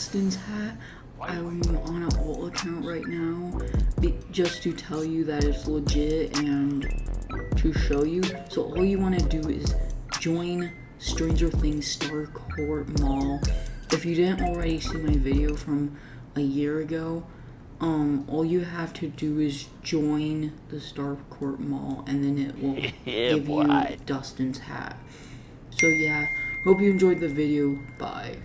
Dustin's hat. I'm on an alt account right now just to tell you that it's legit and to show you. So all you want to do is join Stranger Things Starcourt Mall. If you didn't already see my video from a year ago, um, all you have to do is join the Starcourt Mall, and then it will give you Dustin's hat. So yeah, hope you enjoyed the video. Bye.